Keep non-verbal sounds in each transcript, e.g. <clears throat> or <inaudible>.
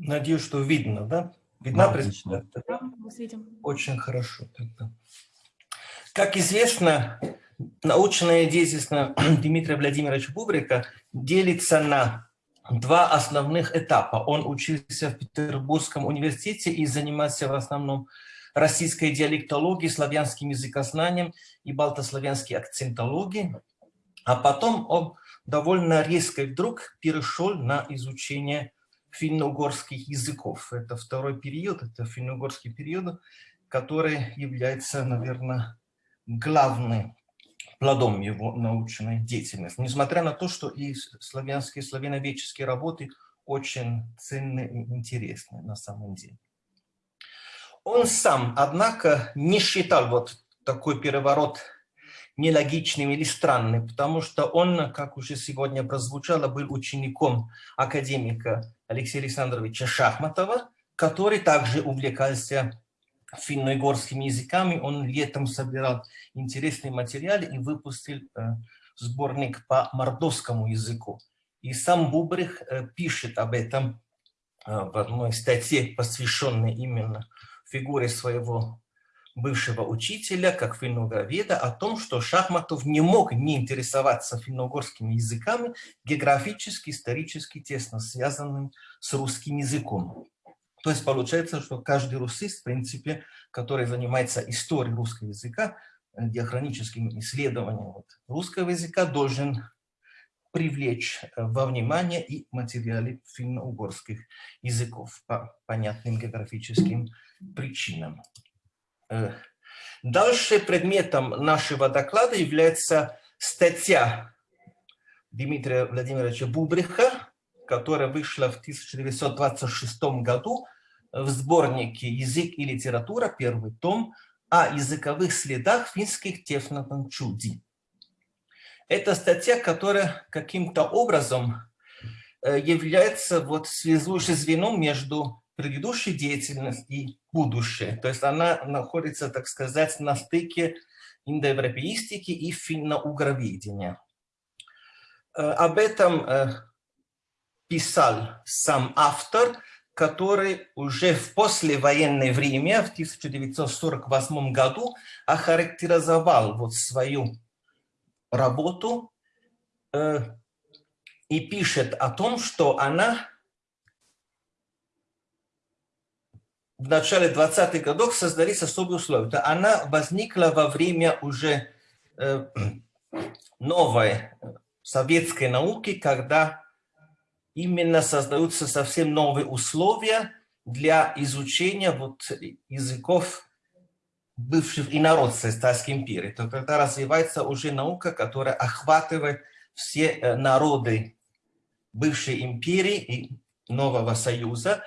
Надеюсь, что видно, да? Видна Да, презентация? Да, мы видим. Очень хорошо. Тогда. Как известно, научная деятельность <clears throat> Дмитрия Владимировича Бубрика делится на два основных этапа. Он учился в Петербургском университете и занимался в основном российской диалектологией, славянским языкознанием и балтославянской акцентологией. А потом он довольно резко вдруг перешел на изучение финно-угорских языков. Это второй период, это финно-угорский период, который является, наверное, главным плодом его научной деятельности. Несмотря на то, что и славянские, славяноведческие работы очень ценны и интересны на самом деле. Он сам, однако, не считал вот такой переворот нелогичным или странным, потому что он, как уже сегодня прозвучало, был учеником академика Алексея Александровича Шахматова, который также увлекался финно-игорскими языками. Он летом собирал интересные материалы и выпустил э, сборник по мордовскому языку. И сам Бубрих э, пишет об этом э, в одной статье, посвященной именно фигуре своего бывшего учителя, как финно-угроведа, о том, что Шахматов не мог не интересоваться финно-угорскими языками, географически, исторически тесно связанным с русским языком. То есть получается, что каждый русист, в принципе, который занимается историей русского языка, э, диахроническим исследованием вот русского языка, должен привлечь э, во внимание и материалы финно-угорских языков по понятным географическим причинам. Э, дальше предметом нашего доклада является статья Дмитрия Владимировича Бубриха, которая вышла в 1926 году в сборнике «Язык и литература», первый том, о языковых следах финских технотанчуди. Это статья, которая каким-то образом э, является вот связующим звеном между предыдущей деятельностью и будущее. То есть она находится, так сказать, на стыке индоевропеистики и финно-угроведения. Э, об этом э, писал сам автор, который уже в послевоенное время, в 1948 году, охарактеризовал вот свою работу э, и пишет о том, что она в начале 20-х годов создались особые условия. Она возникла во время уже э, новой советской науки, когда именно создаются совсем новые условия для изучения вот языков бывших инородцев Стальской империи. То когда развивается уже наука, которая охватывает все э, народы бывшей империи и нового союза.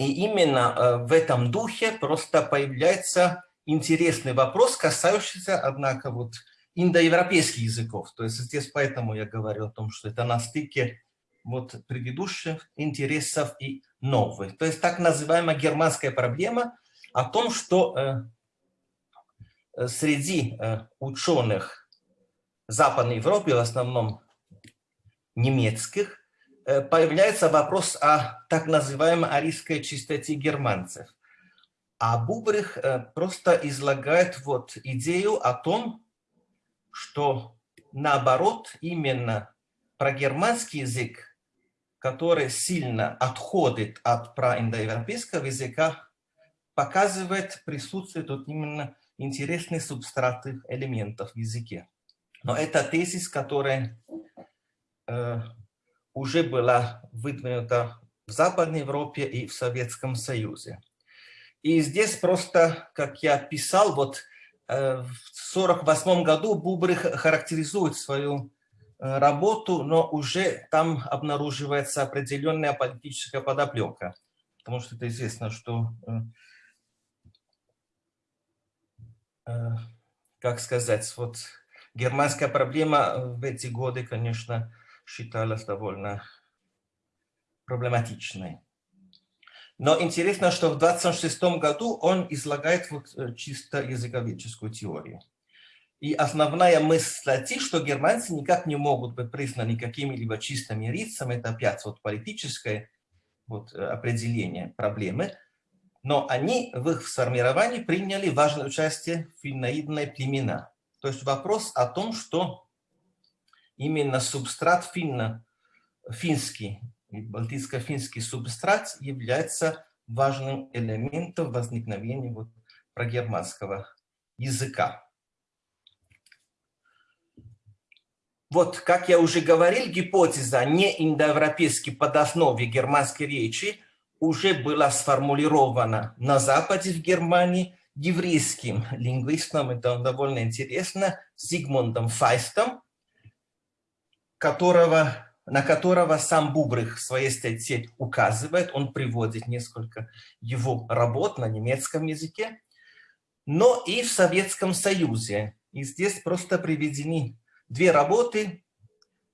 И именно э, в этом духе просто появляется интересный вопрос, касающийся, однако, вот индоевропейских языков. То есть здесь поэтому я говорю о том, что это на стыке вот предыдущих интересов и новых. То есть так называемая германская проблема о том, что э, э, среди э, ученых Западной Европы, в основном немецких, появляется вопрос о так называемой арийской чистоте германцев. А Бубрих просто излагает вот идею о том, что наоборот, именно про германский язык который сильно отходит от проиндоевропейского языка, показывает присутствие тут именно интересных субстратных элементов в языке. Но это тезис, которая э, уже была выдвинута в Западной Европе и в Советском Союзе. И здесь просто, как я писал, вот э, в 1948 году Бубрих характеризует свою Э, работу, но уже там обнаруживается определенная политическая подоплека. Потому что это известно, что, э, э, как сказать, вот германская проблема в эти годы, конечно, считалась довольно проблематичной. Но интересно, что в 26 году он излагает вот чисто языковедческую теорию. И основная мысль статьи, что германцы никак не могут быть признаны какими-либо чистыми лицами, это опять вот политическая вот, определения проблемы, но они в их сформировании приняли важное участие финноидные племена. То есть вопрос о том, что именно субстрат финно, финский, балтийско-финский субстрат является важным элементом возникновения вот прогерманского языка. Вот, как я уже говорил, гипотеза неиндоевропейской подоснове германской речи уже была сформулирована на Западе в Германии еврейским лингвистом, это довольно интересно, Зигмундом Файстом, которого, на которого сам Бубрых в своей статье указывает, он приводит несколько его работ на немецком языке, но и в Советском Союзе. И здесь просто приведены две работы,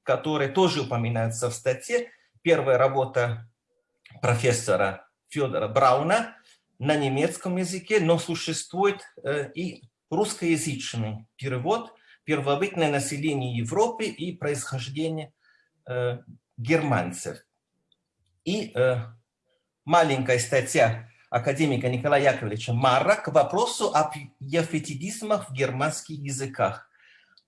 которые тоже упоминаются в статье. Первая работа профессора Федора Брауна на немецком языке, но существует э, и русскоязычный перевод «Первобытное население Европы и происхождение э, германцев». И э, маленькая статья академика Николая Яковлевича Марра к вопросу о яфетидизмах в германских языках.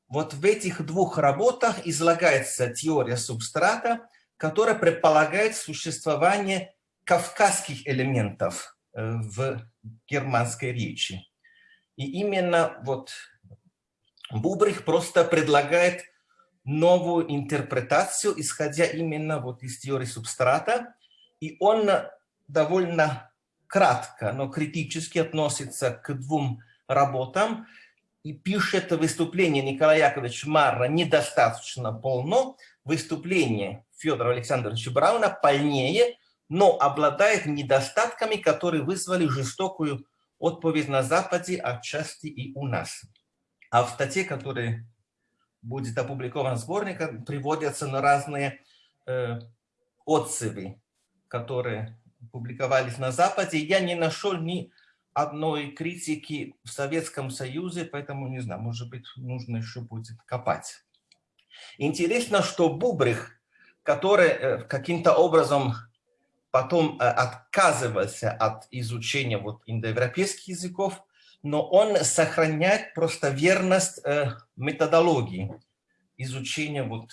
Вот в этих двух работах излагается теория субстрата, которая предполагает существование кавказских элементов э, в германской речи. И именно вот Бубрих просто предлагает новую интерпретацию, исходя именно вот из теории субстрата, и он довольно кратко, но критически относится к двум работам и пишет выступление Николая Яковлевича Марра недостаточно полно, выступление Федора Александровича Брауна полнее, но обладает недостатками, которые вызвали жестокую отповедь на Западе, отчасти и у нас. А в статье, которая будет опубликована сборником, приводятся на разные э, отзывы, которые публиковались на Западе. Я не нашел ни одной критики в Советском Союзе, поэтому, не знаю, может быть, нужно еще будет копать. Интересно, что Бубрих, который э, каким-то образом потом э, отказывался от изучения вот индоевропейских языков, но он сохраняет просто верность э, методологии изучения вот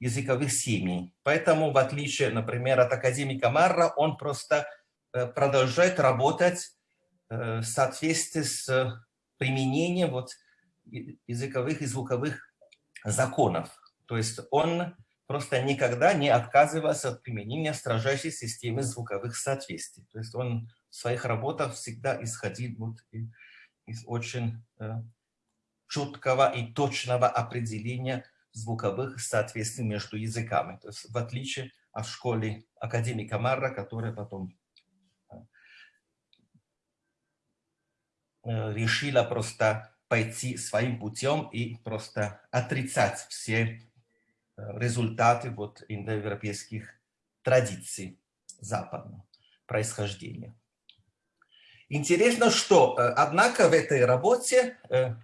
языковых семей. Поэтому, в отличие, например, от академика Марра, он просто продолжает работать в соответствии с применением вот языковых и звуковых законов. То есть он просто никогда не отказывался от применения строжайшей системы звуковых соответствий. То есть он в своих работах всегда исходил вот из очень э, четкого и точного определения звуковых соответствий между языками. То есть в отличие от школы академика Марра, которая потом э, э, решила просто пойти своим путем и просто отрицать все результаты вот индоевропейских традиций западного происхождения. Интересно, что, э, однако, в этой работе э,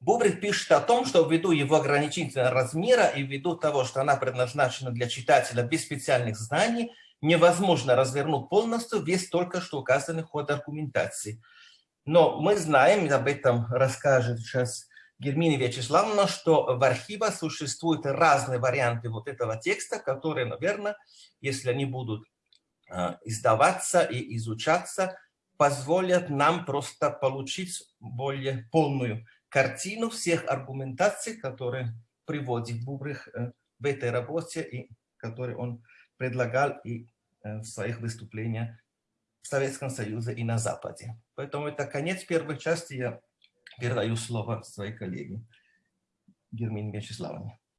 Бубрик пишет о том, что ввиду его ограничительного размера и ввиду того, что она предназначена для читателя без специальных знаний, невозможно развернуть полностью весь только что указанный ход аргументации – но мы знаем, об этом расскажет сейчас Гермина Вячеславовна, что в архивах существуют разные варианты вот этого текста, которые, наверное, если они будут а, издаваться и изучаться, позволят нам просто получить более полную картину всех аргументаций, которые приводит Бубрих э, в этой работе и которые он предлагал и э, в своих выступлениях в Советском Союзе и на Западе. Поэтому это конец первой части. Я передаю слово своей коллеге Гермине Вячеславовне.